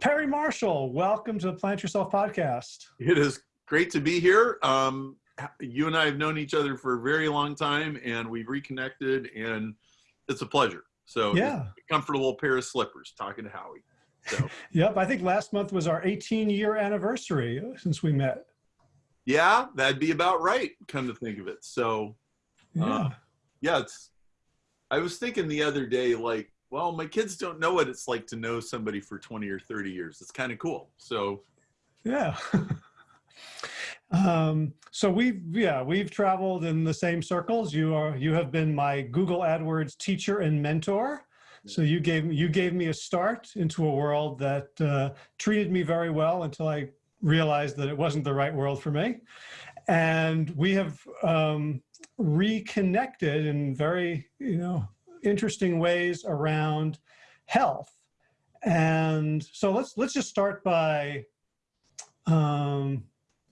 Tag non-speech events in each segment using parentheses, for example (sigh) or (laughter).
Perry Marshall, welcome to the Plant Yourself podcast. It is great to be here. Um, you and I have known each other for a very long time and we've reconnected and it's a pleasure. So yeah, comfortable pair of slippers talking to Howie. So (laughs) yep, I think last month was our 18 year anniversary since we met. Yeah, that'd be about right. Come to think of it. So yeah, uh, yeah, it's. I was thinking the other day, like, well, my kids don't know what it's like to know somebody for 20 or 30 years. It's kind of cool. So yeah. (laughs) Um, so we've, yeah, we've traveled in the same circles. You are, you have been my Google AdWords teacher and mentor. So you gave, you gave me a start into a world that uh, treated me very well until I realized that it wasn't the right world for me. And we have um, reconnected in very, you know, interesting ways around health. And so let's, let's just start by, um,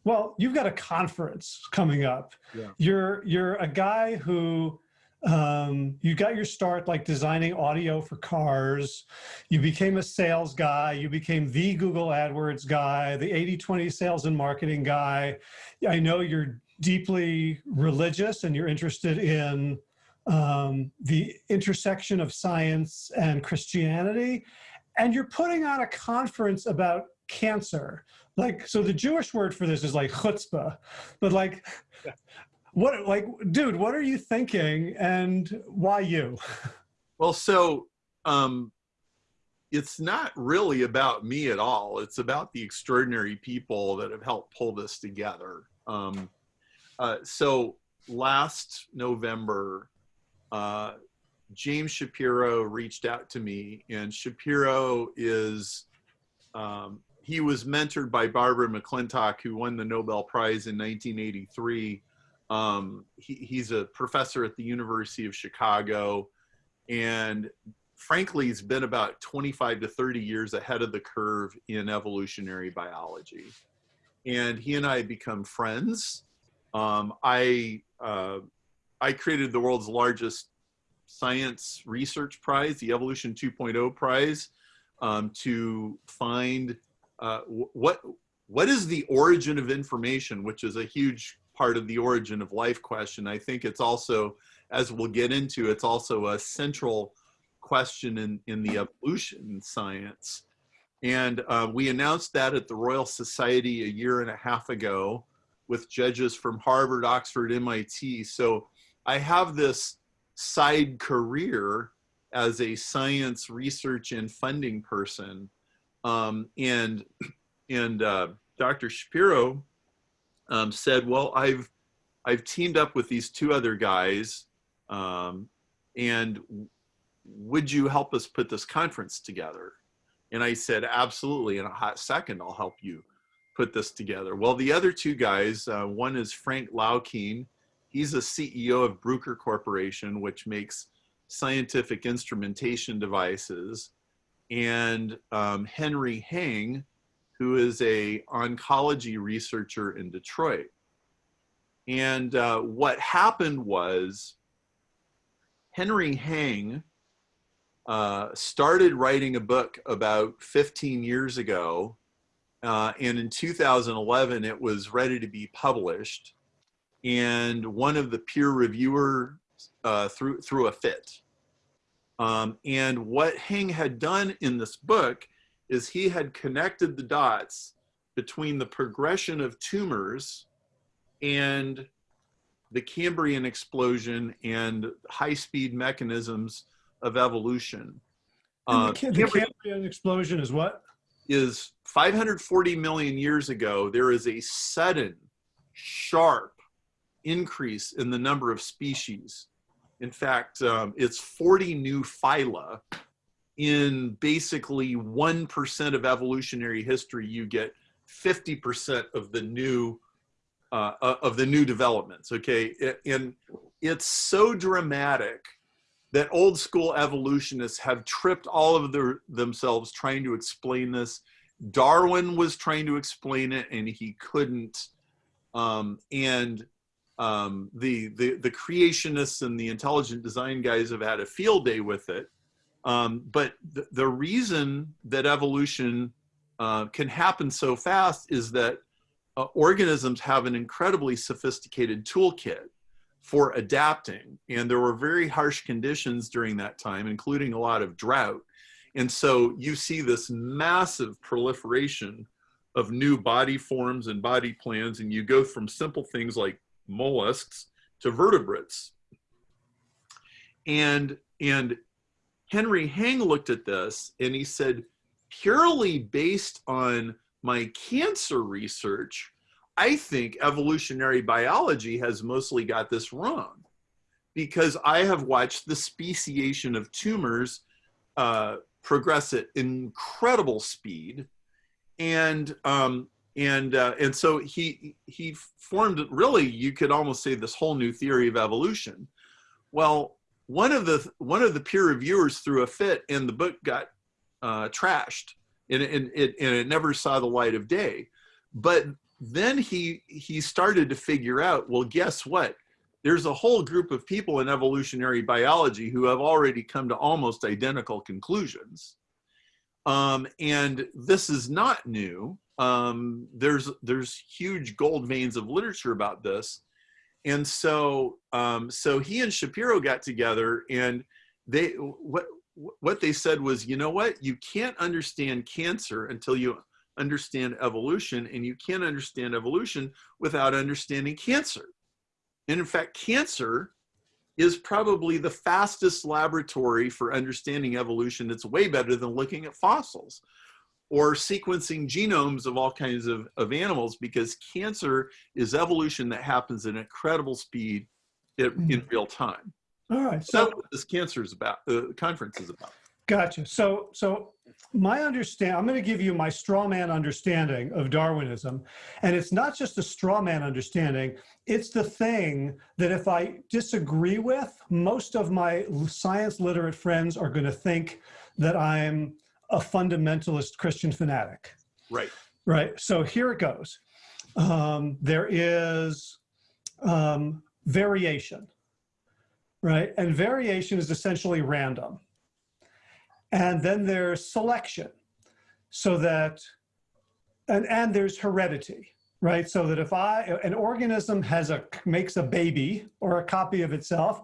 well, you've got a conference coming up. Yeah. You're you're a guy who um, you got your start like designing audio for cars. You became a sales guy. You became the Google AdWords guy, the 80-20 sales and marketing guy. I know you're deeply religious and you're interested in um, the intersection of science and Christianity. And you're putting on a conference about cancer. Like so the jewish word for this is like chutzpah but like what like dude what are you thinking and why you? Well so um it's not really about me at all. It's about the extraordinary people that have helped pull this together. Um uh, so last november uh james shapiro reached out to me and shapiro is um, he was mentored by Barbara McClintock, who won the Nobel Prize in 1983. Um, he, he's a professor at the University of Chicago, and frankly, he's been about 25 to 30 years ahead of the curve in evolutionary biology. And he and I become friends. Um, I uh, I created the world's largest science research prize, the Evolution 2.0 prize, um, to find uh, what what is the origin of information, which is a huge part of the origin of life question. I think it's also, as we'll get into, it's also a central question in, in the evolution science. And uh, we announced that at the Royal Society a year and a half ago with judges from Harvard, Oxford, MIT. So I have this side career as a science research and funding person um, and and uh, Dr. Shapiro um, said, well, I've, I've teamed up with these two other guys um, and would you help us put this conference together? And I said, absolutely, in a hot second, I'll help you put this together. Well, the other two guys, uh, one is Frank Laukien. He's a CEO of Bruker Corporation, which makes scientific instrumentation devices and um, Henry Heng, who is a oncology researcher in Detroit. And uh, what happened was Henry Heng uh, started writing a book about 15 years ago. Uh, and in 2011, it was ready to be published. And one of the peer reviewer uh, threw, threw a fit um, and what Heng had done in this book is he had connected the dots between the progression of tumors and the Cambrian explosion and high-speed mechanisms of evolution. Uh, the, the Cambrian explosion is what? Is 540 million years ago, there is a sudden, sharp increase in the number of species in fact, um, it's 40 new phyla. In basically 1% of evolutionary history, you get 50% of the new uh, uh, of the new developments. Okay, and it's so dramatic that old school evolutionists have tripped all of their, themselves trying to explain this. Darwin was trying to explain it and he couldn't. Um, and um, the, the, the creationists and the intelligent design guys have had a field day with it. Um, but the, the reason that evolution uh, can happen so fast is that uh, organisms have an incredibly sophisticated toolkit for adapting. And there were very harsh conditions during that time, including a lot of drought. And so you see this massive proliferation of new body forms and body plans, and you go from simple things like mollusks to vertebrates. And, and Henry Heng looked at this and he said, purely based on my cancer research, I think evolutionary biology has mostly got this wrong because I have watched the speciation of tumors uh, progress at incredible speed. And, um, and, uh, and so he, he formed really, you could almost say this whole new theory of evolution. Well, one of the, one of the peer reviewers threw a fit and the book got uh, trashed and, and, it, and it never saw the light of day. But then he he started to figure out well guess what there's a whole group of people in evolutionary biology who have already come to almost identical conclusions um, and this is not new um, there's there's huge gold veins of literature about this and so um, so he and shapiro got together and they what what they said was you know what you can't understand cancer until you understand evolution and you can't understand evolution without understanding cancer. And in fact, cancer is probably the fastest laboratory for understanding evolution. It's way better than looking at fossils or sequencing genomes of all kinds of, of animals because cancer is evolution that happens at incredible speed in, Hmm. in real time. All right. So So that's what this cancer is about, uh, conference is about. Gotcha. So, so my understand, I'm going to give you my straw man understanding of Darwinism. And it's not just a straw man understanding. It's the thing that if I disagree with, most of my science literate friends are going to think that I'm a fundamentalist Christian fanatic. Right. Right. So here it goes. Um, there is um, variation, right? And variation is essentially random. And then there's selection so that, and, and there's heredity, right? So that if I, an organism has a, makes a baby or a copy of itself,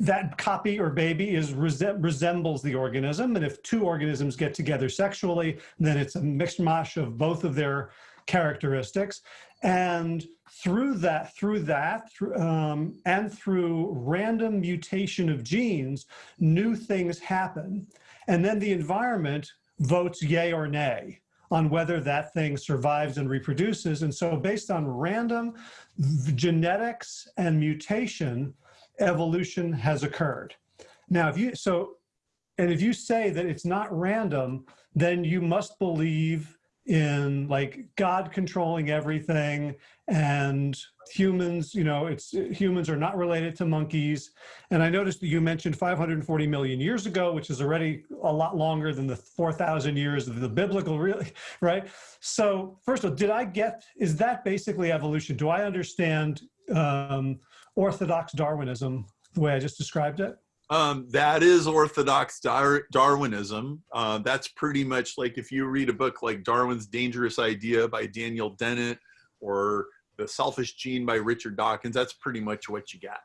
that copy or baby is resembles the organism. And if two organisms get together sexually, then it's a mishmash of both of their characteristics. And through that, through that, through, um, and through random mutation of genes, new things happen. And then the environment votes yay or nay on whether that thing survives and reproduces. And so based on random genetics and mutation, evolution has occurred. Now, if you, so, and if you say that it's not random, then you must believe in like God controlling everything and humans, you know, it's humans are not related to monkeys. And I noticed that you mentioned 540 million years ago, which is already a lot longer than the 4,000 years of the biblical, really, (laughs) right? So first of all, did I get, is that basically evolution? Do I understand um, orthodox Darwinism the way I just described it? Um, that is orthodox Dar Darwinism. Uh, that's pretty much like if you read a book like Darwin's Dangerous Idea by Daniel Dennett or The Selfish Gene by Richard Dawkins, that's pretty much what you got.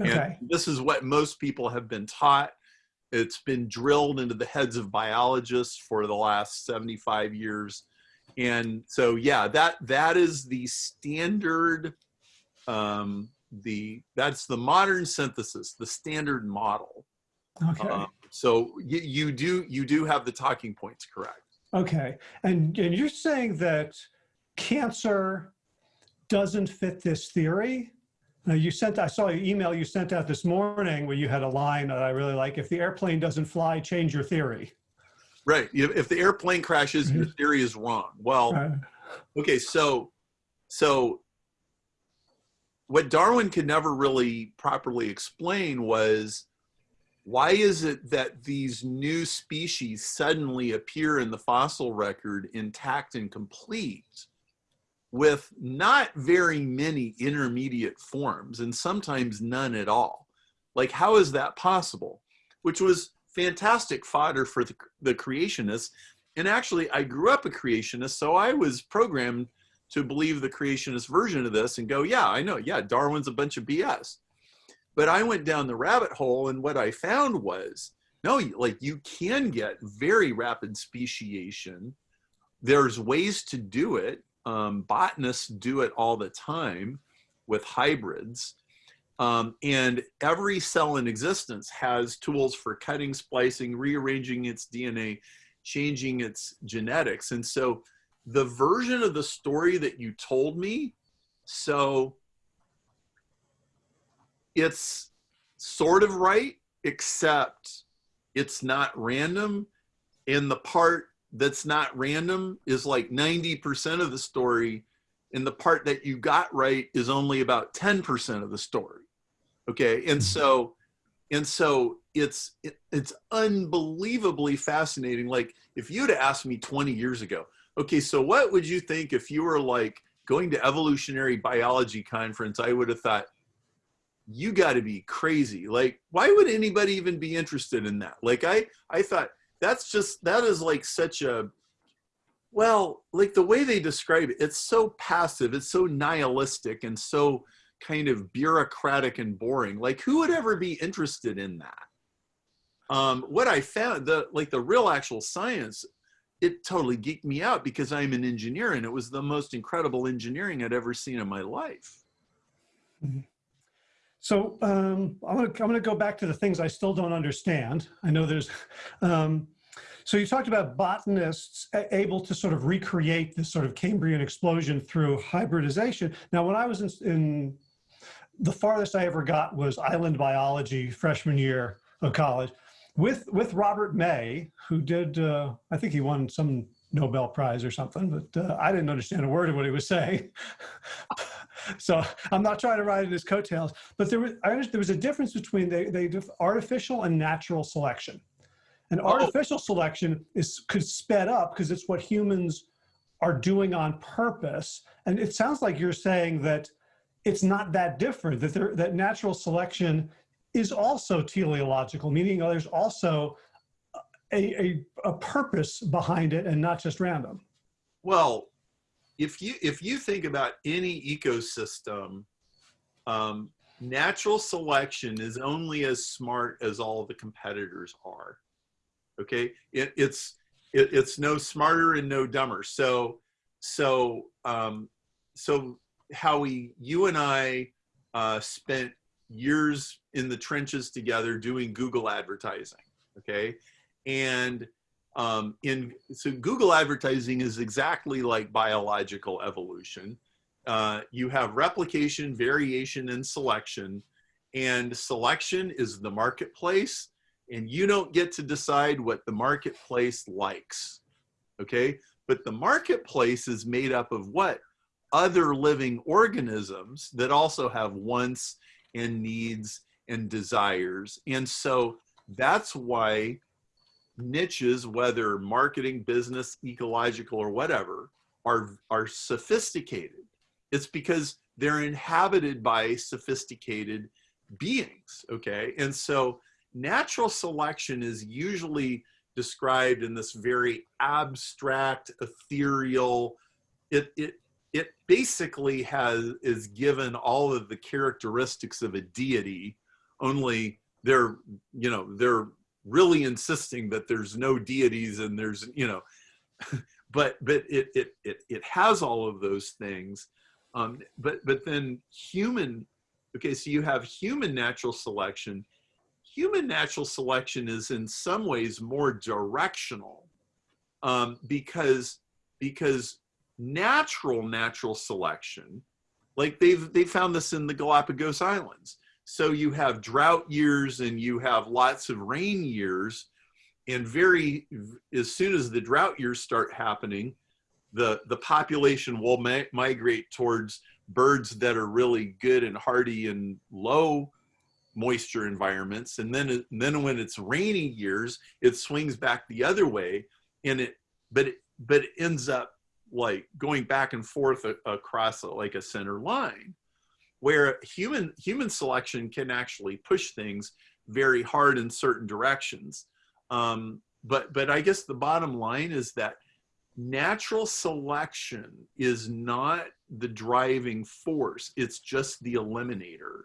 Okay. And this is what most people have been taught. It's been drilled into the heads of biologists for the last 75 years. And so, yeah, that that is the standard um, the that's the modern synthesis, the standard model. Okay. Um, so you, you do you do have the talking points correct. Okay. And, and you're saying that cancer doesn't fit this theory? Now you sent, I saw your email you sent out this morning where you had a line that I really like. If the airplane doesn't fly, change your theory. Right. If, the airplane crashes, your theory is wrong. Well, okay. So, so what Darwin could never really properly explain was why is it that these new species suddenly appear in the fossil record intact and complete with not very many intermediate forms and sometimes none at all? Like, how is that possible? Which was fantastic fodder for the, the creationists. and actually I grew up a creationist, so I was programmed to believe the creationist version of this and go, yeah, I know, yeah, Darwin's a bunch of BS. But I went down the rabbit hole and what I found was, no, like you can get very rapid speciation. There's ways to do it. Um, botanists do it all the time with hybrids. Um, and every cell in existence has tools for cutting, splicing, rearranging its DNA, changing its genetics. And so the version of the story that you told me, so it's sort of right, except it's not random. And the part that's not random is like 90% of the story. And the part that you got right is only about 10% of the story. Okay. And mm-hmm. so, and so it's, it, it's unbelievably fascinating. Like if you'd asked me 20 years ago, okay, so what would you think if you were like going to evolutionary biology conference, I would have thought, you got to be crazy. Like, why would anybody even be interested in that? Like, I, I thought that's just, that is like such a, well, like the way they describe it, it's so passive, it's so nihilistic and so kind of bureaucratic and boring. Like, who would ever be interested in that? Um, what I found, the like the real actual science, it totally geeked me out because I'm an engineer and it was the most incredible engineering I'd ever seen in my life. Mm -hmm. So um, I'm going to I'm to go back to the things I still don't understand. I know there's, (laughs) um, so you talked about botanists able to sort of recreate this sort of Cambrian explosion through hybridization. Now, when I was in, in the farthest I ever got was island biology freshman year of college with with Robert May, who did uh, I think he won some Nobel Prize or something, but uh, I didn't understand a word of what he was saying. (laughs) so I'm not trying to ride in his coattails, but there was, I there was a difference between they, they artificial and natural selection. And oh. artificial selection is could sped up because it's what humans are doing on purpose. And it sounds like you're saying that it's not that different, that there, that natural selection is also teleological, meaning there's also a, a, a purpose behind it and not just random. Well, if you if you think about any ecosystem, um, natural selection is only as smart as all the competitors are. Okay, it, it's it, it's no smarter and no dumber. So so um, so Howie, you and I uh, spent years in the trenches together doing Google advertising. Okay, and um, in so Google advertising is exactly like biological evolution. Uh, you have replication, variation, and selection. And selection is the marketplace, and you don't get to decide what the marketplace likes. Okay, but the marketplace is made up of what? Other living organisms that also have wants and needs and desires. And so that's why niches, whether marketing, business, ecological, or whatever, are, are sophisticated. It's because they're inhabited by sophisticated beings, okay? And so natural selection is usually described in this very abstract, ethereal, it, it, it basically has, is given all of the characteristics of a deity, only they're, you know, they're really insisting that there's no deities and there's you know (laughs) but but it it it, it has all of those things. Um, but but then human okay so you have human natural selection. Human natural selection is in some ways more directional um, because because natural natural selection like they've they found this in the galapagos islands so you have drought years and you have lots of rain years. And very, as soon as the drought years start happening, the, the population will mi migrate towards birds that are really good and hardy in low moisture environments. And then, and then when it's rainy years, it swings back the other way and it, but it, but it ends up like going back and forth across like a center line where human human selection can actually push things very hard in certain directions. Um, but but I guess the bottom line is that natural selection is not the driving force. It's just the eliminator.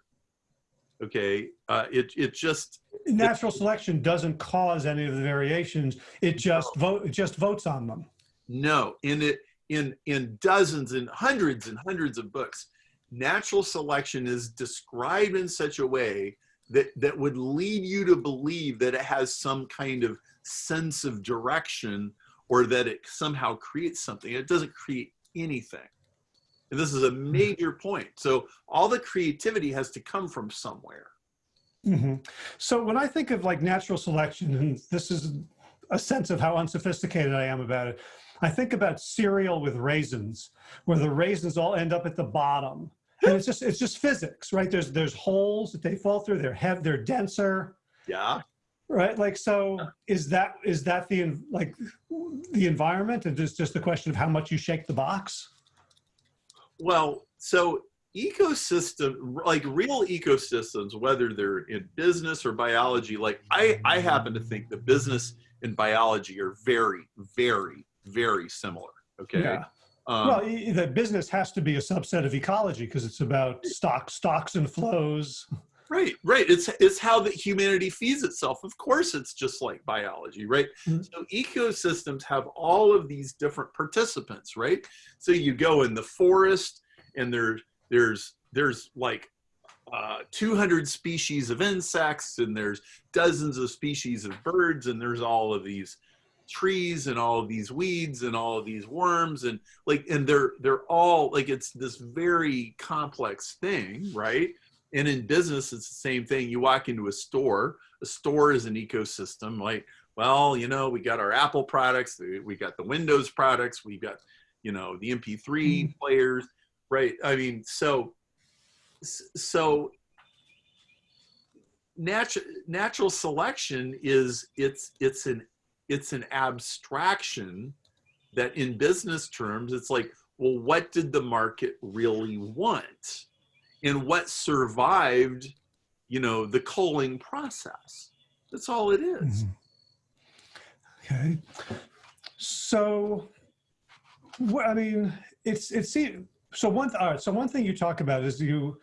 Okay, uh, it it just Natural selection doesn't cause any of the variations. It just vote, it just votes on them. no in it in in dozens and hundreds and hundreds of books. Natural selection is described in such a way that that would lead you to believe that it has some kind of sense of direction or that it somehow creates something. It doesn't create anything. And this is a major point. So all the creativity has to come from somewhere. Mhm. So when I think of like natural selection, and this is a sense of how unsophisticated I am about it, I think about cereal with raisins, where the raisins all end up at the bottom. And it's just it's just physics, right? There's there's holes that they fall through. They're have they're denser, Yeah. right? Like so, is that is that the like the environment, and just just the question of how much you shake the box? Well, so ecosystem, like real ecosystems, whether they're in business or biology, like I, I happen to think that business and biology are very, very, very similar. Okay. Yeah. Um, well, the business has to be a subset of ecology because it's about stock stocks and flows. Right, right. It's it's how that humanity feeds itself. Of course, it's just like biology, right? Mhm. So ecosystems have all of these different participants, right? So you go in the forest, and there's there's there's like uh, 200 species of insects, and there's dozens of species of birds, and there's all of these trees and all of these weeds and all of these worms and like and they're they're all like it's this very complex thing right? And in business it's the same thing. You walk into a store a store is an ecosystem like well you know we got our apple products we got the windows products we got you know the mp3 Mhm. players right? I mean so so natural natural selection is it's it's an it's an abstraction that in business terms it's like well what did the market really want and what survived you know the culling process that's all it is. Mhm. Okay. So, wh- I mean, it's it's so one. All right. So one thing you talk about is you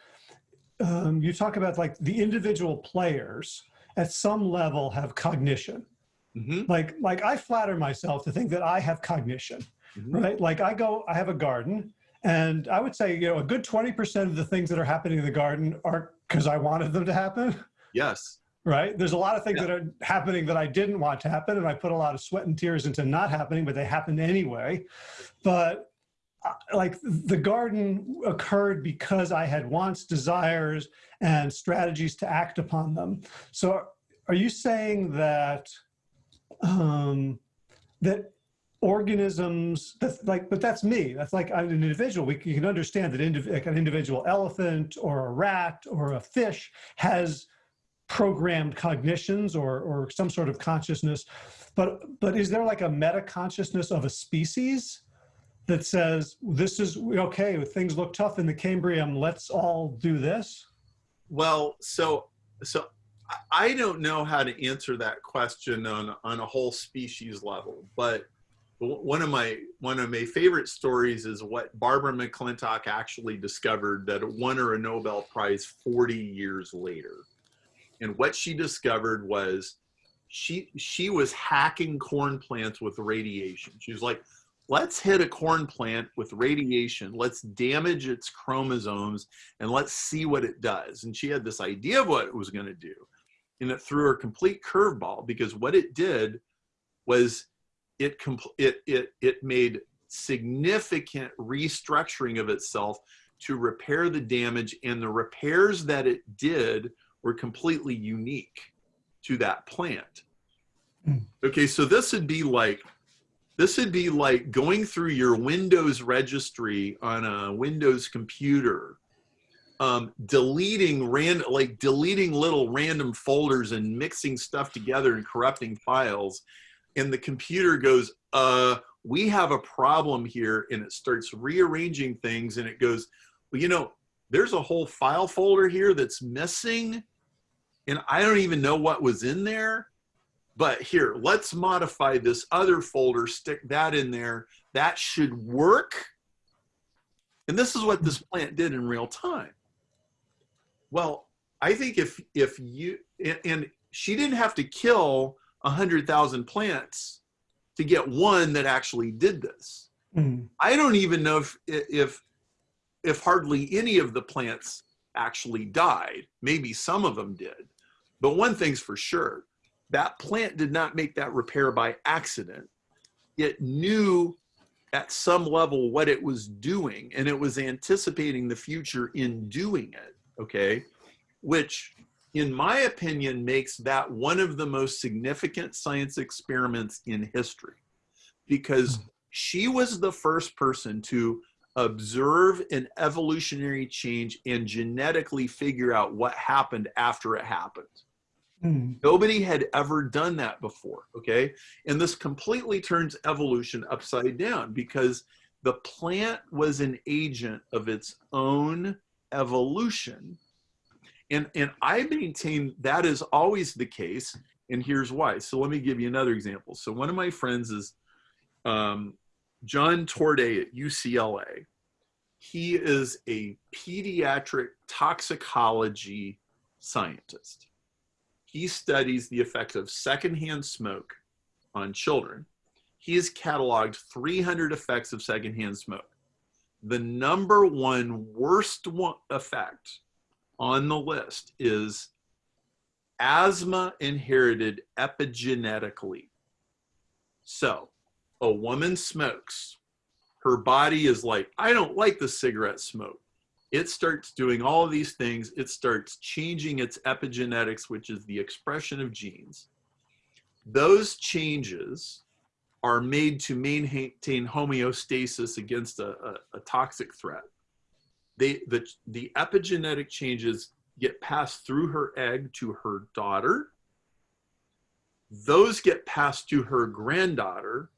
um, you talk about like the individual players at some level have cognition. Mhm, Like like I flatter myself to think that I have cognition. mhm. right? Like I go, I have a garden, and I would say, you know, a good 20% of the things that are happening in the garden aren't because I wanted them to happen, yes right? There's a lot of things Yeah. that are happening that I didn't want to happen, and I put a lot of sweat and tears into not happening, but they happened anyway. But uh, like the garden occurred because I had wants, desires, and strategies to act upon them. So are you saying that um, that organisms that's like but that's me. That's like i'm an individual. We can, you can understand that indiv- like an individual elephant or a rat or a fish has programmed cognitions or or some sort of consciousness. But but is there like a meta consciousness of a species that says this is okay things look tough in the cambrian let's all do this? Well so so I- don't know how to answer that question on on a whole species level but one of my one of my favorite stories is what barbara mcclintock actually discovered that won her a nobel prize 40 years later. And what she discovered was she she was hacking corn plants with radiation. She was like let's hit a corn plant with radiation. Let's damage its chromosomes and let's see what it does. And she had this idea of what it was going to do and it threw a complete curveball because what it did was it compl- it it it made significant restructuring of itself to repair the damage and the repairs that it did were completely unique to that plant Hmm. okay so this would be like this would be like going through your windows registry on a windows computer um, deleting random like deleting little random folders and mixing stuff together and corrupting files and the computer goes uh we have a problem here and it starts rearranging things and it goes well you know there's a whole file folder here that's missing and i don't even know what was in there but here, let's modify this other folder, stick that in there. That should work. And this is what this plant did in real time. Well, I think if if you and, she didn't have to kill a hundred thousand plants to get one that actually did this. Mm. I don't even know if if if hardly any of the plants actually died. Maybe some of them did. But one thing's for sure, that plant did not make that repair by accident. It knew at some level what it was doing and it was anticipating the future in doing it, okay? Which in my opinion makes that one of the most significant science experiments in history because she was the first person to observe an evolutionary change and genetically figure out what happened after it happened. Mm. Nobody had ever done that before, okay? And this completely turns evolution upside down because the plant was an agent of its own evolution. And, and I maintain that is always the case. And here's why. So let me give you another example. So one of my friends is um, John Torday at UCLA. He is a pediatric toxicology scientist. He studies the effect of secondhand smoke on children. He has cataloged 300 effects of secondhand smoke. The number one worst one effect on the list is asthma inherited epigenetically. So a woman smokes, her body is like, I don't like the cigarette smoke. It starts doing all of these things. It starts changing its epigenetics, which is the expression of genes. Those changes are made to maintain homeostasis against a, a, a toxic threat. They, the, the epigenetic changes get passed through her egg to her daughter. Those get passed to her granddaughter.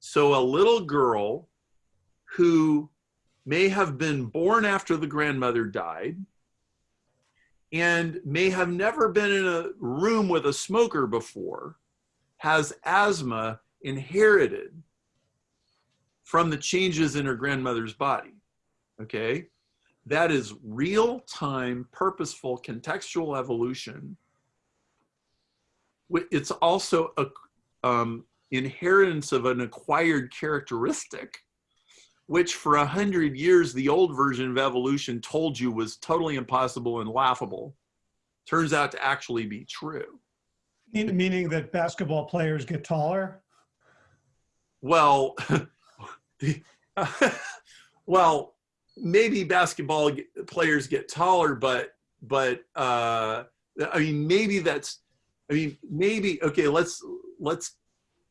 So a little girl who may have been born after the grandmother died and may have never been in a room with a smoker before has asthma inherited from the changes in her grandmother's body. Okay? That is real time, purposeful, contextual evolution. It's also a um, inheritance of an acquired characteristic, which for a hundred years, the old version of evolution told you was totally impossible and laughable, turns out to actually be true. Meaning that basketball players get taller? Well, (laughs) well, maybe basketball players get taller, but but uh, I mean maybe that's I mean maybe okay. Let's let's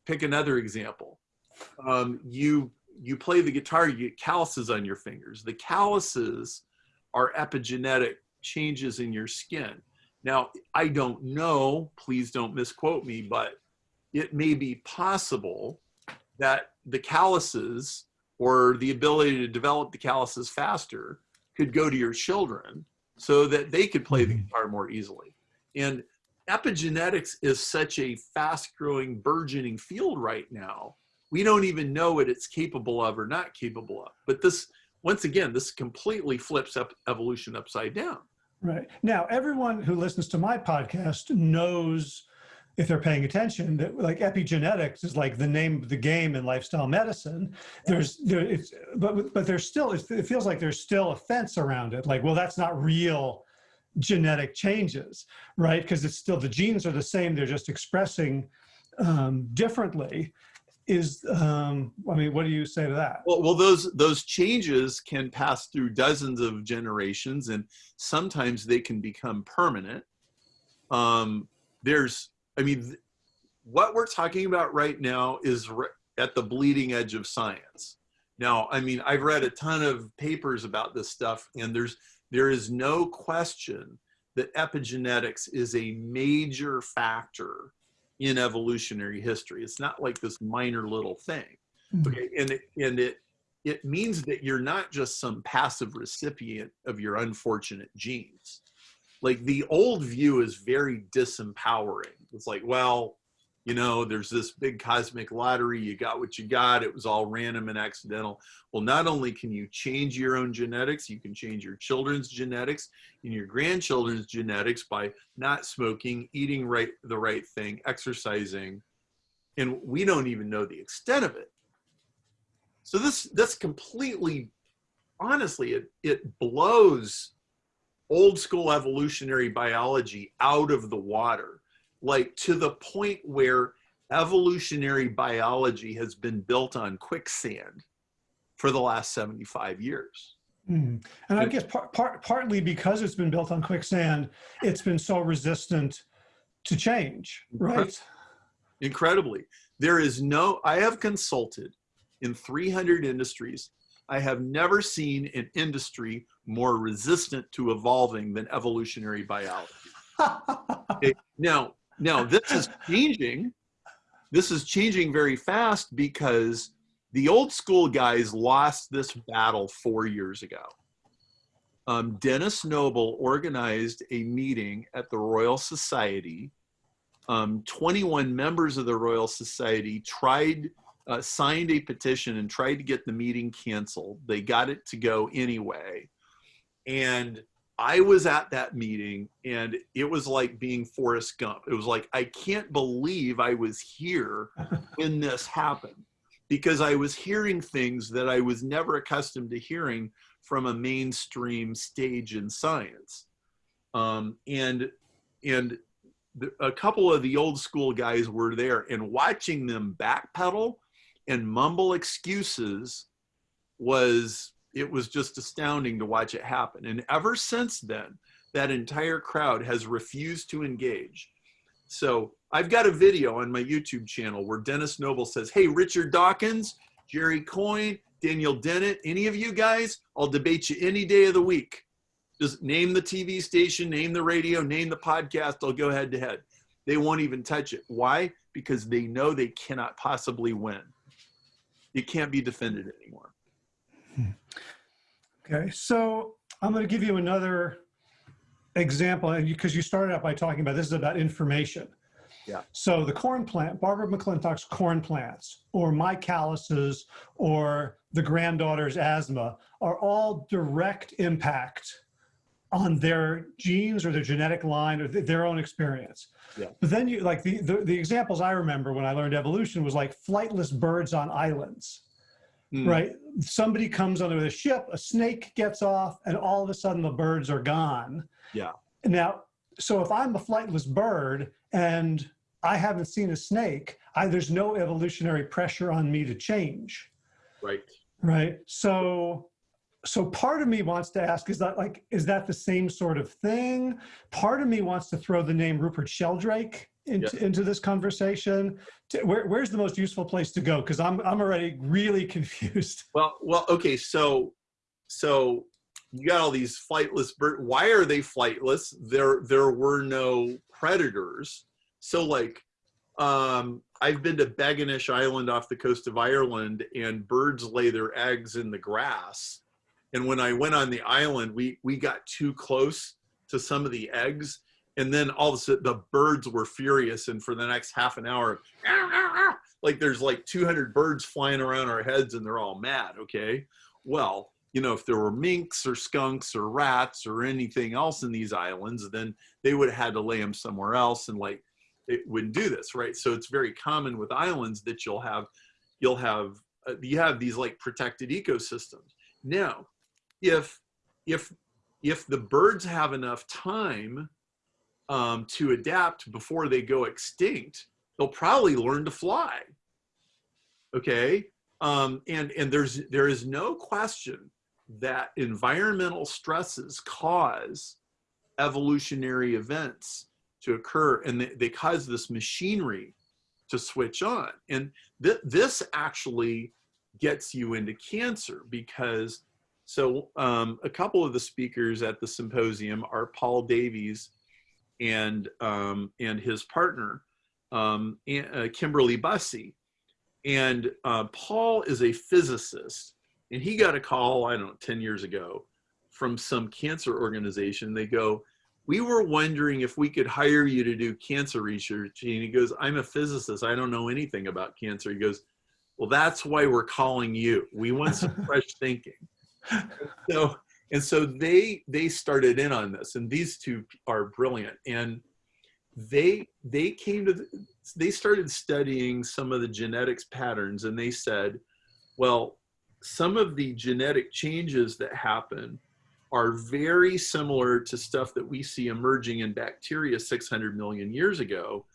pick another example. Um, you you play the guitar, you get calluses on your fingers. The calluses are epigenetic changes in your skin. Now, I don't know, please don't misquote me, but it may be possible that the calluses or the ability to develop the calluses faster could go to your children so that they could play the mm-hmm. guitar more easily. And epigenetics is such a fast growing, burgeoning field right now. We don't even know what it's capable of or not capable of. But this, once again, this completely flips up evolution upside down. Right. Now, everyone who listens to my podcast knows if they're paying attention that like epigenetics is like the name of the game in lifestyle medicine. There's there it's but but there's still it feels like there's still a fence around it like well that's not real genetic changes right? Because it's still the genes are the same they're just expressing um, differently. Is um, i mean what do you say to that? Well, well those those changes can pass through dozens of generations and sometimes they can become permanent. Um, there's I mean, what we're talking about right now is at the bleeding edge of science. Now, I mean, I've read a ton of papers about this stuff, and there's there is no question that epigenetics is a major factor in evolutionary history. It's not like this minor little thing. Hmm. Okay, and it, and it it means that you're not just some passive recipient of your unfortunate genes like the old view is very disempowering it's like well you know, there's this big cosmic lottery. You got what you got. It was all random and accidental. Well, not only can you change your own genetics, you can change your children's genetics and your grandchildren's genetics by not smoking, eating right the right thing, exercising, and we don't even know the extent of it. So this this completely, honestly, it it blows old school evolutionary biology out of the water like to the point where evolutionary biology has been built on quicksand for the last 75 years. Mm. And I guess par par partly because it's been built on quicksand, it's been so resistant to change, right? (laughs) Incredibly. There is no, I have consulted in 300 industries. I have never seen an industry more resistant to evolving than evolutionary biology. (laughs) okay. Now, now this is changing. This is changing very fast because the old school guys lost this battle four years ago. Um, Denis Noble organized a meeting at the Royal Society. Um, 21 members of the Royal Society tried, uh, signed a petition and tried to get the meeting canceled. They got it to go anyway. And I was at that meeting and it was like being Forrest Gump. It was like, I can't believe I was here (laughs) when this happened because I was hearing things that I was never accustomed to hearing from a mainstream stage in science. Um, and, and the, a couple of the old school guys were there and watching them backpedal and mumble excuses was it was just astounding to watch it happen. And ever since then, that entire crowd has refused to engage. So I've got a video on my YouTube channel where Denis Noble says, hey, Richard Dawkins, Jerry Coyne, Daniel Dennett, any of you guys, I'll debate you any day of the week. Just name the TV station, name the radio, name the podcast, I'll go head to head. They won't even touch it. Why? Because they know they cannot possibly win. It can't be defended anymore. Okay, so I'm going to give you another example because you started out by talking about this is about information. Yeah. So the corn plant, Barbara McClintock's corn plants, or my calluses, or the granddaughter's asthma, are all direct impact on their genes or their genetic line or th their own experience. Yeah. But then you like the, the the examples I remember when I learned evolution was like flightless birds on islands. Mm. Right. Somebody comes onto the ship, a snake gets off, and all of a sudden the birds are gone. Yeah. Now, so if I'm a flightless bird and I haven't seen a snake, I, there's no evolutionary pressure on me to change. Right. Right. So, so part of me wants to ask, is that like, is that the same sort of thing? Part of me wants to throw the name Rupert Sheldrake into, into this conversation? Where, where's the most useful place to go? Because I'm, I'm already really (laughs) confused. Well, well, okay. So, so you got all these flightless birds. Why are they flightless? There, there were no predators. So like, um, I've been to Beginish Island off the coast of Ireland and birds lay their eggs in the grass. And when I went on the island, we, we got too close to some of the eggs and then all of a sudden the birds were furious and for the next half an hour like there's like 200 birds flying around our heads and they're all mad okay? Well you know if there were minks or skunks or rats or anything else in these islands then they would have had to lay them somewhere else and like it wouldn't do this right? So it's very common with islands that you'll have you'll have uh, you have these like protected ecosystems. Now if if if the birds have enough time um, to adapt before they go extinct, they'll probably learn to fly. Okay, um, and and there's there is no question that environmental stresses cause evolutionary events to occur, and they, they cause this machinery to switch on. And th this actually gets you into cancer because so um, a couple of the speakers at the symposium are Paul Davies and um, and his partner, um, uh, Kimberly Bussey. And uh, Paul is a physicist, and he got a call, I don't know, 10 years ago from some cancer organization. They go, we were wondering if we could hire you to do cancer research. And he goes, I'm a physicist. I don't know anything about cancer. He goes, well, that's why we're calling you. We want some (laughs) fresh thinking. So, and so they, they started in on this and these two are brilliant. And they, they came to, the, they started studying some of the genetics patterns and they said, well, some of the genetic changes that happen are very similar to stuff that we see emerging in bacteria 600 million years ago.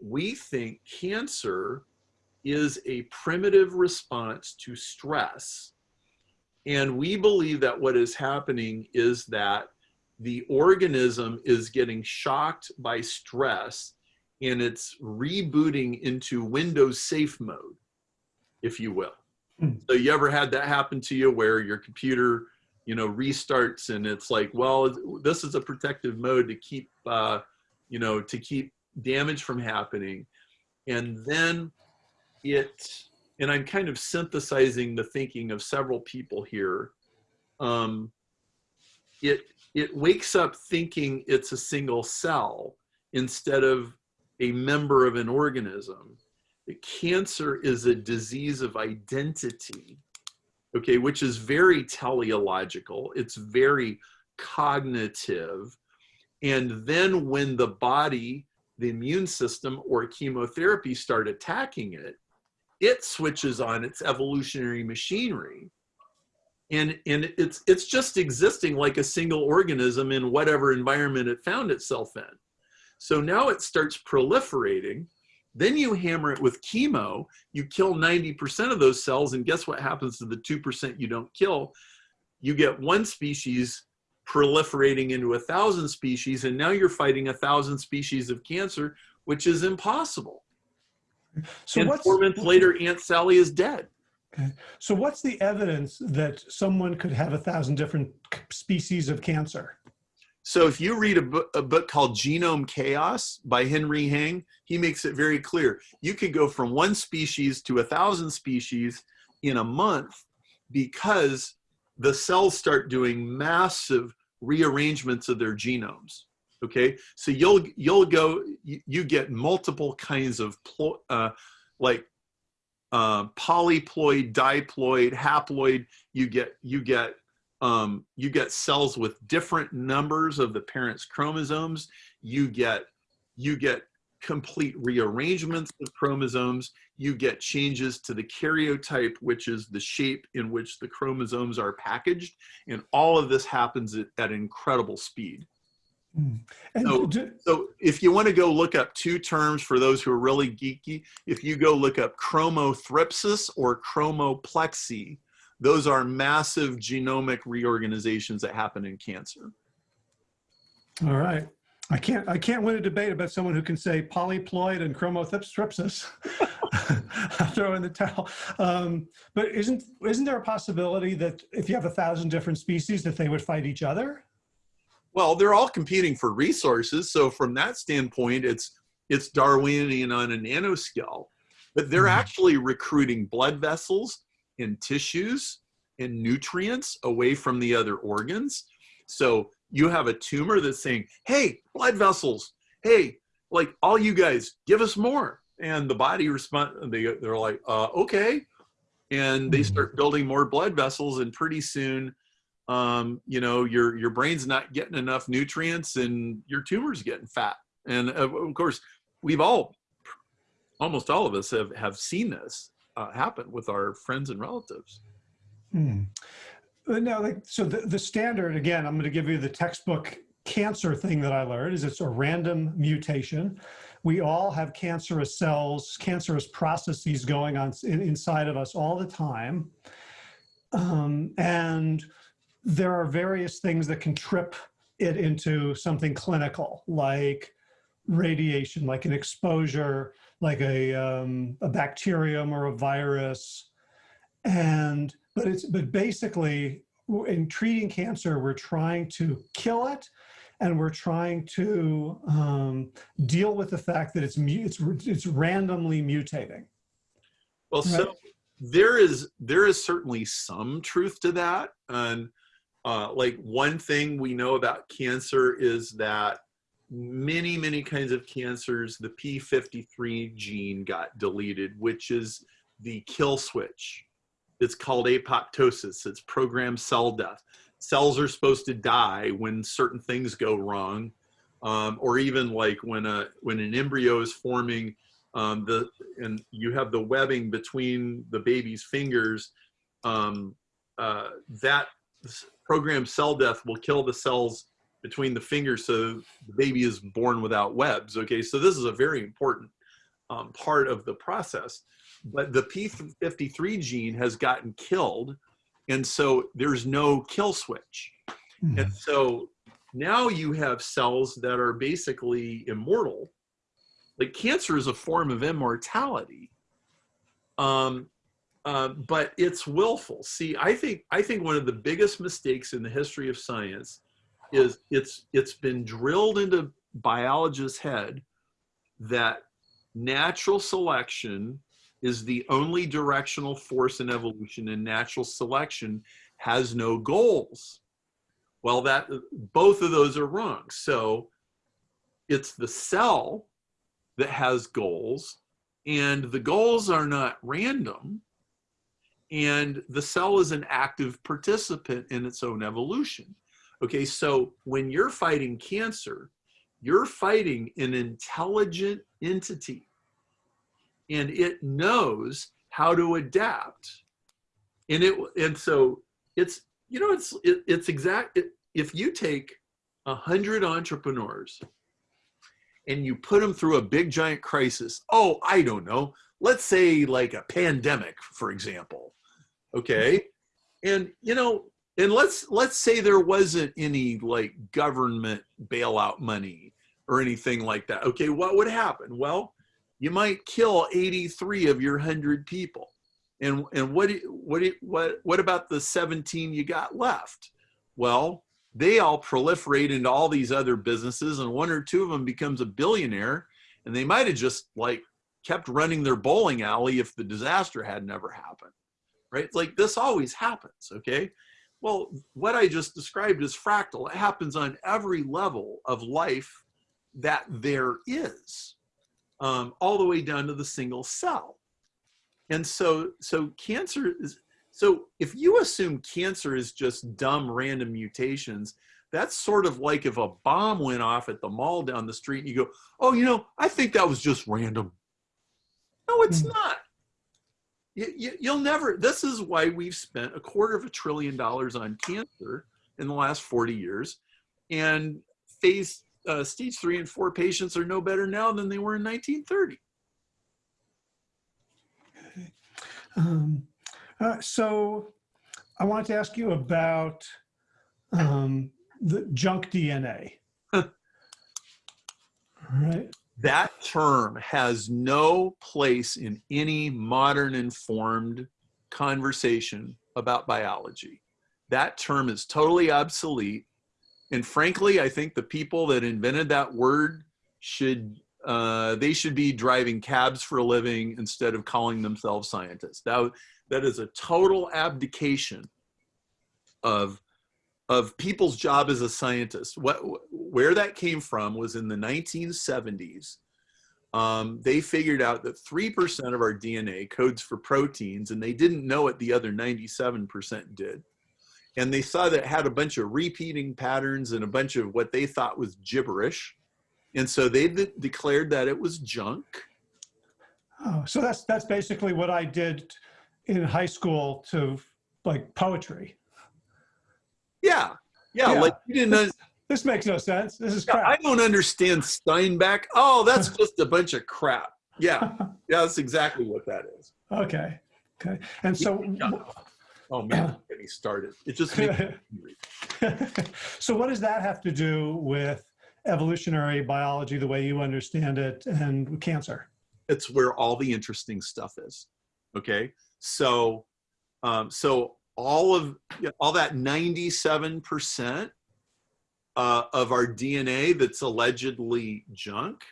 We think cancer is a primitive response to stress. And we believe that what is happening is that the organism is getting shocked by stress and it's rebooting into Windows safe mode, if you will. Hmm. So you ever had that happen to you where your computer, you know, restarts and it's like, well, this is a protective mode to keep, uh, you know, to keep damage from happening. And then it, and I'm kind of synthesizing the thinking of several people here. Um, it, it wakes up thinking it's a single cell instead of a member of an organism. Cancer is a disease of identity, okay, which is very teleological. It's very cognitive. And then when the body, the immune system or chemotherapy start attacking it, it switches on its evolutionary machinery. And, and it's, it's just existing like a single organism in whatever environment it found itself in. So now it starts proliferating. Then you hammer it with chemo, you kill 90% of those cells, and guess what happens to the 2% you don't kill? You get one species proliferating into a thousand species, and now you're fighting a thousand species of cancer, which is impossible. So and what's, four months later, Aunt Sally is dead. okay. so what's the evidence that someone could have a thousand different species of cancer? So if you read a book, a book called Genome Chaos by Henry Heng, he makes it very clear. You could go from one species to a thousand species in a month because the cells start doing massive rearrangements of their genomes. Okay, so you'll you'll go you, get multiple kinds of uh, like uh, polyploid, diploid, haploid. You get you get um, you get cells with different numbers of the parent's chromosomes. You get, you get complete rearrangements of chromosomes. You get changes to the karyotype, which is the shape in which the chromosomes are packaged. And all of this happens at, at incredible speed. Hmm. And So, so if you want to go look up two terms for those who are really geeky, if you go look up chromothripsis or chromoplexy, those are massive genomic reorganizations that happen in cancer. all right. I can't, I can't win a debate about someone who can say polyploid and chromothripsis. (laughs) I'll throw in the towel. Um, but isn't, isn't there a possibility that if you have a thousand different species that they would fight each other? Well, they're all competing for resources. So from that standpoint, it's, it's Darwinian on a nanoscale, but they're Mhm. actually recruiting blood vessels and tissues and nutrients away from the other organs. So you have a tumor that's saying, hey, blood vessels, hey, like all you guys, give us more. And the body respond, they, they're like, uh, okay. And they Mhm. start building more blood vessels and pretty soon, um, you know, your, your brain's not getting enough nutrients and your tumor's getting fat. And of, of course, we've all, almost all of us have, have seen this uh, happen with our friends and relatives. Hmm. Uh, Now, like, so the, the standard, again, I'm going to give you the textbook cancer thing that I learned is it's a random mutation. We all have cancerous cells, cancerous processes going on in, inside of us all the time. Um, and there are various things that can trip it into something clinical, like radiation, like an exposure, like a, um, a bacterium or a virus. And, but it's, but basically in treating cancer, we're trying to kill it and we're trying to um, deal with the fact that it's, it's, it's randomly mutating. Well, Right. so there is there is certainly some truth to that, and uh, like one thing we know about cancer is that many, many kinds of cancers, the P53 gene got deleted, which is the kill switch. It's called apoptosis. It's programmed cell death. Cells are supposed to die when certain things go wrong, um, or even like when a when an embryo is forming, um, the and you have the webbing between the baby's fingers. Um, uh, that programmed cell death will kill the cells between the fingers so the baby is born without webs. Okay, so this is a very important um, part of the process. But the P53 gene has gotten killed, and so there's no kill switch. Hmm. And so now you have cells that are basically immortal. Like cancer is a form of immortality. Um, uh, but it's willful. See, I think I think one of the biggest mistakes in the history of science is it's it's been drilled into biologists' head that natural selection is the only directional force in evolution, and natural selection has no goals. Well, that both of those are wrong. So it's the cell that has goals, and the goals are not random and the cell is an active participant in its own evolution. Okay, so when you're fighting cancer, you're fighting an intelligent entity and it knows how to adapt. And it and so it's you know it's it, it's exact it, if you take a hundred entrepreneurs and you put them through a big giant crisis, oh, I don't know, let's say like a pandemic, for example. Okay. And you know, and let's let's say there wasn't any like government bailout money or anything like that. Okay, what would happen? Well, you might kill 83 of your 100 people. And and what what what what about the 17 you got left? Well, they all proliferate into all these other businesses and one or two of them becomes a billionaire and they might have just like kept running their bowling alley if the disaster had never happened right? Like this always happens okay? Well what i just described is fractal. It happens on every level of life that there is um, all the way down to the single cell. And so so cancer is so if you assume cancer is just dumb random mutations, that's sort of like if a bomb went off at the mall down the street and you go, oh, you know, I think that was just random. No, it's Hmm. not. You, you, you'll never, this is why we've spent a quarter of a trillion dollars on cancer in the last 40 years. And phase uh, stage three and four patients are no better now than they were in 1930. Um, uh, so I wanted to ask you about um, the junk DNA. All right. That term has no place in any modern informed conversation about biology. That term is totally obsolete. And frankly, I think the people that invented that word should uh, they should be driving cabs for a living instead of calling themselves scientists. That, that is a total abdication of of people's job as a scientist. What, where that came from was in the 1970s. Um, they figured out that 3% of our DNA codes for proteins, and they didn't know what the other 97% did. And they saw that it had a bunch of repeating patterns and a bunch of what they thought was gibberish. And so they de declared that it was junk. Oh, so that's that's basically what I did in high school to like poetry. Yeah. Yeah. Yeah. Like you didn't, This makes no sense. This is Yeah, I don't understand Steinbeck. Oh, that's (laughs) just a bunch of crap. Yeah, (laughs) yeah, that's exactly what that is. okay. Okay. And so, Oh man, don't (clears throat) get me started. It just makes me (laughs) angry. so what does that have to do with evolutionary biology, the way you understand it, and cancer? It's where all the interesting stuff is. Okay, so um, so all of all that ninety-seven percent uh, of our DNA that's allegedly junk.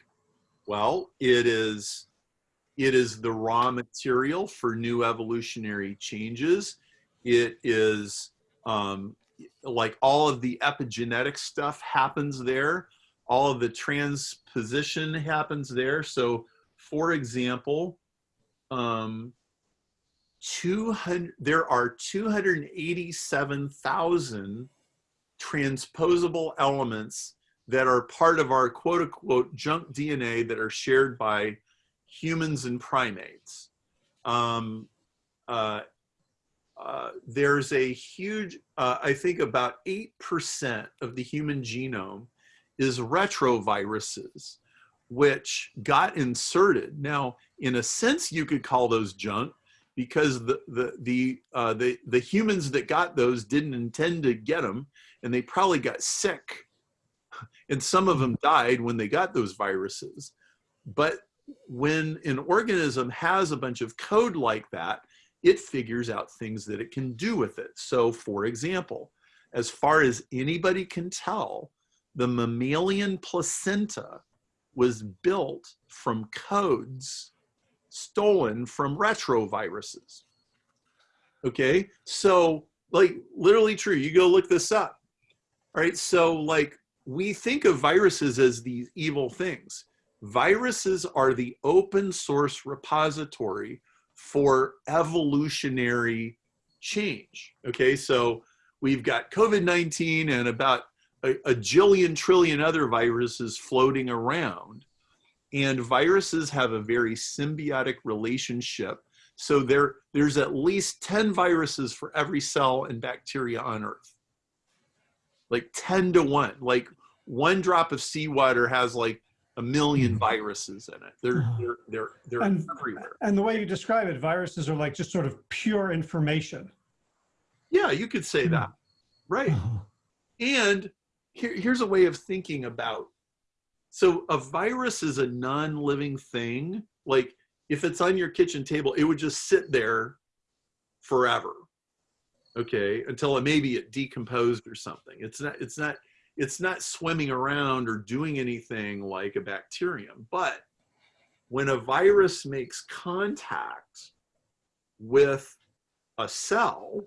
Well, it is it is the raw material for new evolutionary changes. It is um, like all of the epigenetic stuff happens there. All of the transposition happens there. So for example, um, 200, there are 287,000 transposable elements that are part of our quote unquote junk DNA that are shared by humans and primates. Um, uh, uh, there's a huge, uh, I think about 8% of the human genome is retroviruses, which got inserted. Now, in a sense, you could call those junk because the, the, the, uh, the, the humans that got those didn't intend to get them and they probably got sick. And some of them died when they got those viruses. But when an organism has a bunch of code like that, it figures out things that it can do with it. So for example, as far as anybody can tell, the mammalian placenta was built from codes stolen from retroviruses. Okay, so like literally true, you go look this up. All right, so like we think of viruses as these evil things. Viruses are the open source repository for evolutionary change. Okay, so we've got COVID-19 and about a, a, jillion trillion other viruses floating around. And viruses have a very symbiotic relationship. So there, there's at least 10 viruses for every cell and bacteria on Earth. Like 10 to 1. Like one drop of seawater has like a million mm-hmm. viruses in it. They're (sighs) they're they're they're and, everywhere. And the way you describe it, viruses are like just sort of pure information. Yeah, you could say that. Right. (sighs) And here, here's a way of thinking about so a virus is a non-living thing. Like if it's on your kitchen table, it would just sit there forever. Okay, until maybe it decomposed or something. It's not it's not it's not swimming around or doing anything like a bacterium. But when a virus makes contact with a cell,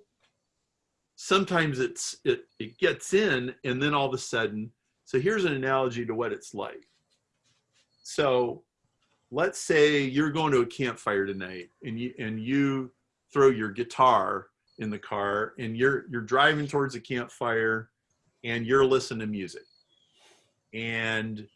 sometimes it's it, it gets in and then all of a sudden, so here's an analogy to what it's like. So let's say you're going to a campfire tonight and you and you throw your guitar in the car and you're you're driving towards a campfire and you're listening to music. And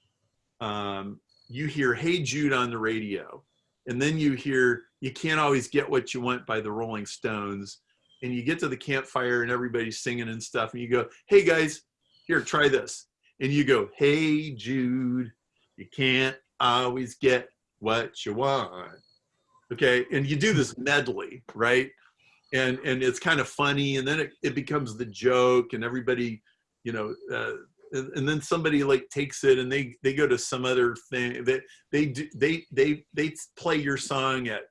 um, you hear hey jude on the radio. And then you hear you can't always get what you want by the rolling stones. And you get to the campfire and everybody's singing and stuff and you go hey guys here try this. And you go hey jude you can't always get what you want. Okay and you do this medley right and and it's kind of funny and then it, it becomes the joke and everybody you know, uh, and, and, then somebody like takes it and they they go to some other thing. They they do, they they they play your song at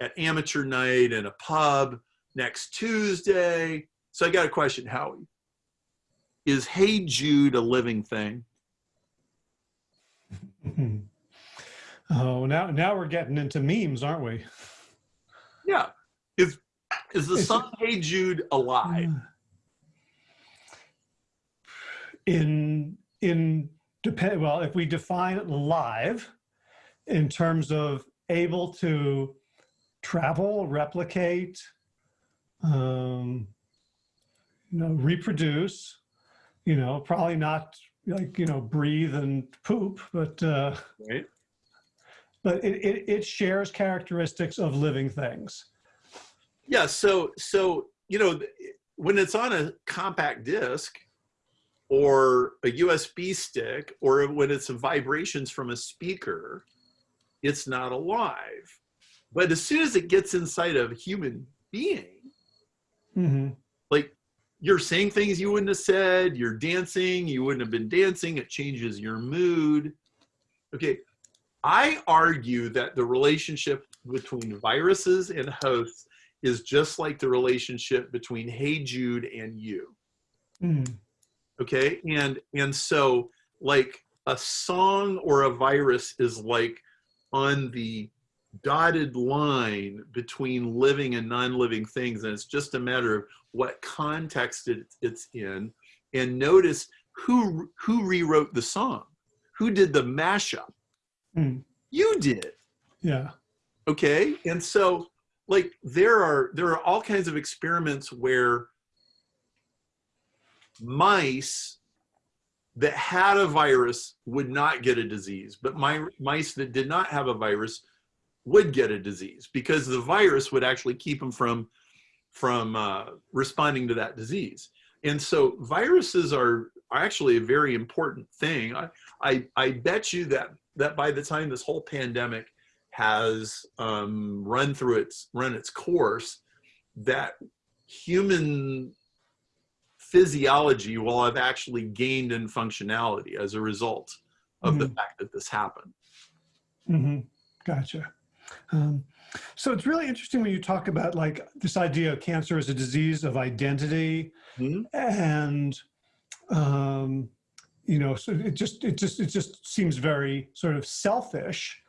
at amateur night in a pub next Tuesday. So I got a question, Howie. Is Hey Jude a living thing? (laughs) oh, now now we're getting into memes, aren't we? Yeah. Is the song (laughs) Hey Jude alive? in in depend well if we define live in terms of able to travel replicate um you know reproduce you know probably not like you know breathe and poop but uh right but it, it, it shares characteristics of living things yeah so so you know when it's on a compact disc or a USB stick, or when it's vibrations from a speaker, it's not alive. But as soon as it gets inside of a human being, mm -hmm. like you're saying things you wouldn't have said, you're dancing, you wouldn't have been dancing, it changes your mood. Okay, I argue that the relationship between viruses and hosts is just like the relationship between Hey Jude and you. Mm okay? And and so like a song or a virus is like on the dotted line between living and non-living things and it's just a matter of what context it, it's in. And notice who who rewrote the song. Who did the mashup? Hmm. you did. Yeah. okay? And so like there are there are all kinds of experiments where mice that had a virus would not get a disease but my mice that did not have a virus would get a disease because the virus would actually keep them from from uh, responding to that disease. And so viruses are, are actually a very important thing. I, I i bet you that that by the time this whole pandemic has um, run through its run its course that human physiology will have actually gained in functionality as a result of the Mhm. fact that this happened hmm Gotcha. Um, so it's really interesting when you talk about like this idea of cancer as a disease of identity Mhm. and um, you know so it just it just it just seems very sort of selfish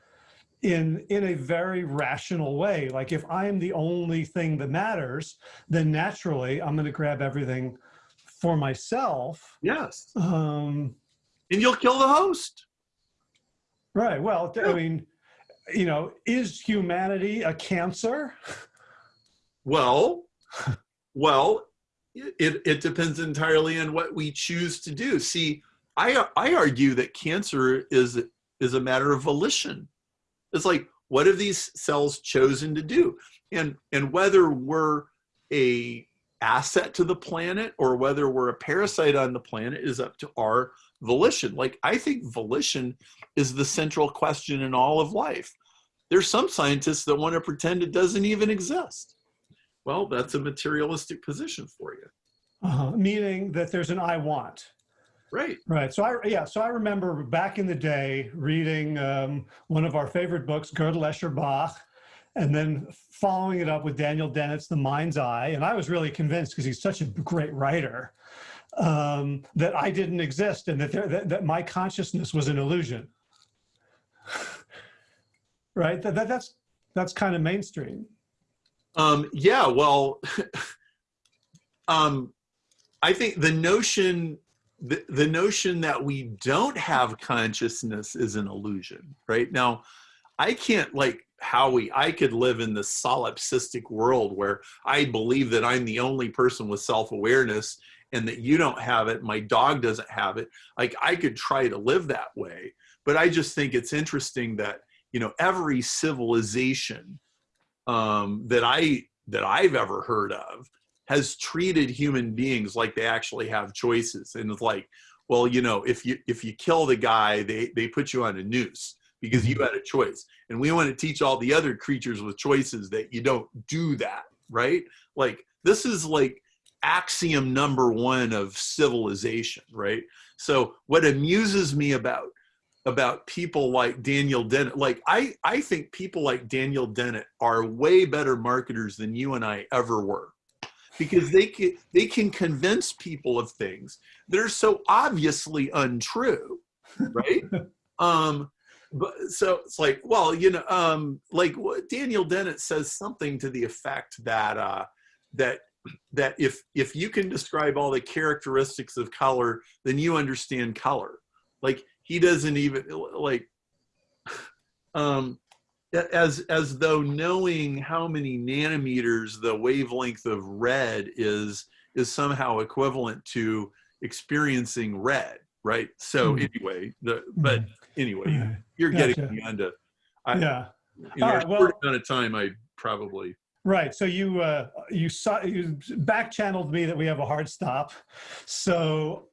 in in a very rational way. Like if i'm the only thing that matters then naturally i'm going to grab everything for myself. Yes. Um, and you'll kill the host. Right. Well i mean you know is humanity a cancer? Well well it, it depends entirely on what we choose to do. See i i argue that cancer is is a matter of volition it's like what have these cells chosen to do? And and whether we're a asset to the planet or whether we're a parasite on the planet is up to our volition. Like i think volition is the central question in all of life. There's some scientists that want to pretend it doesn't even exist. Well that's a materialistic position for you. Uh, meaning that there's an i want right Right. So I yeah. So I remember back in the day reading um, one of our favorite books, Gödel Escher Bach, and then following it up with Daniel Dennett's The Mind's I. And I was really convinced because he's such a great writer um, that I didn't exist and that, there, that that my consciousness was an illusion. (laughs) right. That, that that's that's kind of mainstream. Um, yeah, well, (laughs) um, I think the notion the, the notion that we don't have consciousness is an illusion, right? Now, I can't like Howie, I could live in this solipsistic world where I believe that I'm the only person with self-awareness and that you don't have it, my dog doesn't have it. Like I could try to live that way, but I just think it's interesting that, you know, every civilization um, that I that I've ever heard of has treated human beings like they actually have choices and it's like well you know if you if you kill the guy they they put you on a noose because you had a choice. And we want to teach all the other creatures with choices that you don't do that right? Like this is like axiom number one of civilization right? So what amuses me about about people like Daniel Dennett. Like I, I think people like Daniel Dennett are way better marketers than you and I ever were, because they can they can convince people of things that are so obviously untrue, right? (laughs) um, but so it's like, well, you know, um, like what Daniel Dennett says something to the effect that uh, that that if if you can describe all the characteristics of color, then you understand color. Like he doesn't even like (sighs) um as as though knowing how many nanometers the wavelength of red is is somehow equivalent to experiencing red right so Hmm. anyway the but anyway Right. you're Gotcha. getting me onto I, Yeah. in All our right, well- short amount of time i probably Right. So you uh, you saw you back channeled me that we have a hard stop. So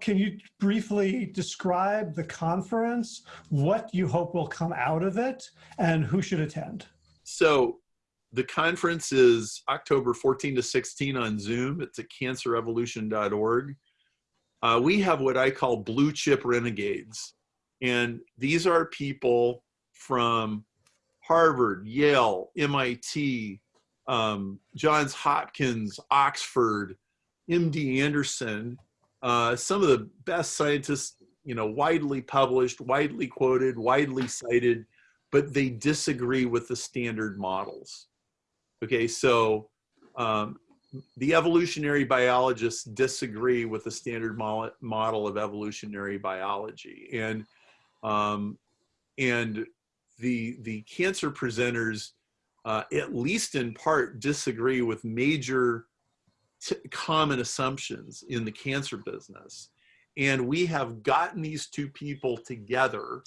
can you briefly describe the conference, what you hope will come out of it, and who should attend? So the conference is October 14 to 16 on Zoom. It's at cancerrevolution.org. Uh, we have what I call blue chip renegades. And these are people from Harvard, Yale, MIT, um, Johns Hopkins, Oxford, MD Anderson, uh, some of the best scientists, you know, widely published, widely quoted, widely cited, but they disagree with the standard models. Okay, so um, the evolutionary biologists disagree with the standard mo- model of evolutionary biology, and um, and the the cancer presenters, uh, at least in part, disagree with major common assumptions in the cancer business. And we have gotten these two people together,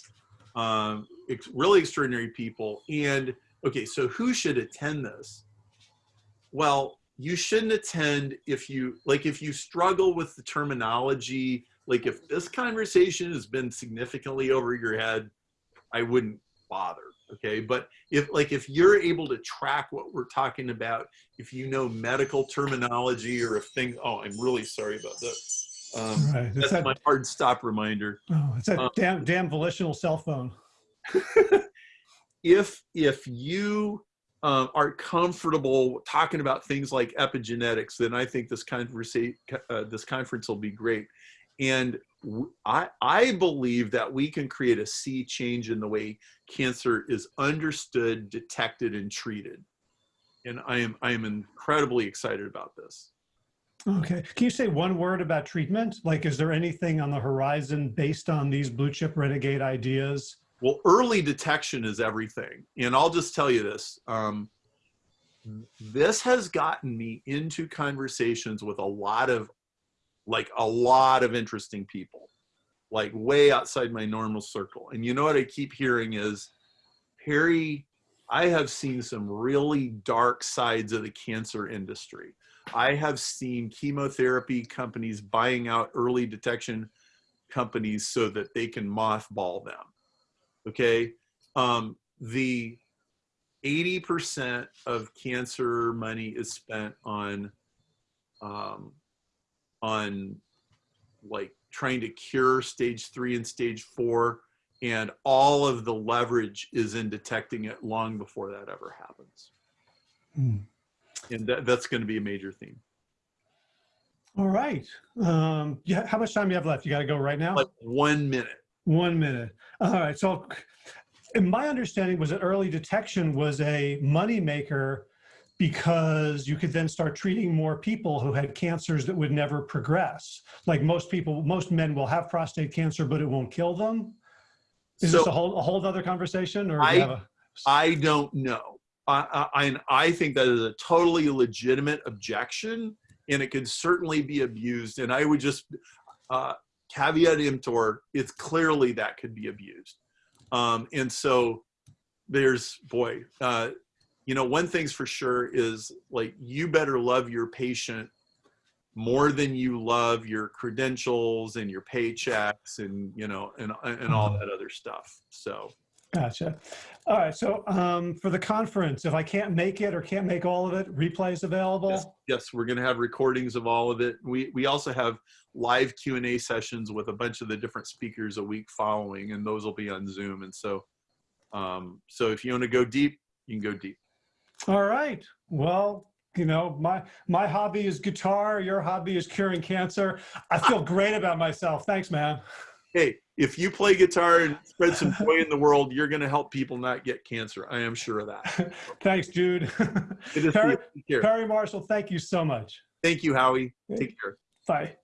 um, ex- really extraordinary people. And okay, so who should attend this? Well, you shouldn't attend if you like if you struggle with the terminology like if this conversation has been significantly over your head i wouldn't bother okay but if like if you're able to track what we're talking about if you know medical terminology or if things oh i'm really sorry about that um, Right. That's that, my hard stop reminder oh, it's that um, damn, damn volitional cell phone. if if you um, are comfortable talking about things like epigenetics, then I think this conversation uh, this conference will be great. And I I believe that we can create a sea change in the way cancer is understood, detected, and treated. And I am I am incredibly excited about this. Okay. Can you say one word about treatment? Like, is there anything on the horizon based on these blue chip renegade ideas? Well, early detection is everything. And I'll just tell you this. Um, this has gotten me into conversations with a lot of, like, a lot of interesting people, like, way outside my normal circle. And you know what I keep hearing is, Harry, I have seen some really dark sides of the cancer industry. I have seen chemotherapy companies buying out early detection companies so that they can mothball them okay um, the 80% of cancer money is spent on um, on like trying to cure stage three and stage four and all of the leverage is in detecting it long before that ever happens Hmm. and that, that's going to be a major theme All right. Um, yeah. How much time do you have left? You got to go right now? like one minute One minute. All right. So, in my understanding was that early detection was a moneymaker because you could then start treating more people who had cancers that would never progress. Like most people, most men will have prostate cancer, but it won't kill them. Is this a whole a whole other conversation, or do I- have a, I don't know. I, I, I think that is a totally legitimate objection, and it could certainly be abused. And I would just uh, caveat emptor: it's clearly that could be abused. Um, and so there's boy, uh, you know, one thing's for sure is like you better love your patient more than you love your credentials and your paychecks and you know and and all that other stuff. So. Gotcha. All right. So um, for the conference, if I can't make it or can't make all of it, replays available. Yes, yes, we're going to have recordings of all of it. We we also have live Q and A sessions with a bunch of the different speakers a week following, and those will be on Zoom. And so, um, so if you want to go deep, you can go deep. All right. Well, you know, my my hobby is guitar. Your hobby is curing cancer. I feel great about myself. Thanks, man. Hey, if you play guitar and spread some joy in the world, you're going to help people not get cancer. I am sure of that. (laughs) Thanks, Jude. Perry. Perry Marshall, thank you so much. Thank you, Howie. Take care. Bye.